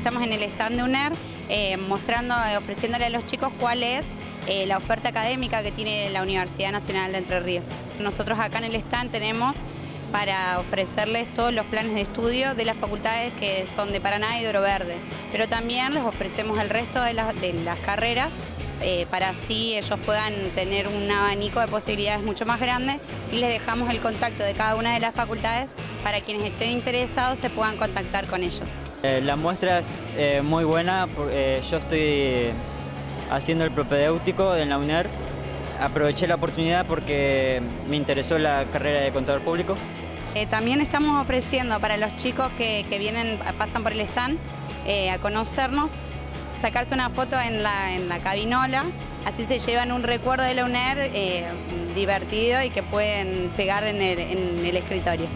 estamos en el stand de UNER eh, mostrando, ofreciéndole a los chicos cuál es eh, la oferta académica que tiene la Universidad Nacional de Entre Ríos. Nosotros acá en el stand tenemos para ofrecerles todos los planes de estudio de las facultades que son de Paraná y de Oro Verde, pero también les ofrecemos el resto de, las carreras eh, para así ellos puedan tener un abanico de posibilidades mucho más grande y les dejamos el contacto de cada una de las facultades para quienes estén interesados se puedan contactar con ellos. Eh, la muestra es eh, muy buena, yo estoy haciendo el propedéutico en la UNER, aproveché la oportunidad porque me interesó la carrera de contador público. también estamos ofreciendo para los chicos que, vienen, pasan por el stand, a conocernos, sacarse una foto en la, en la cabinola, así se llevan un recuerdo de la eh, divertido y que pueden pegar en el, en el escritorio.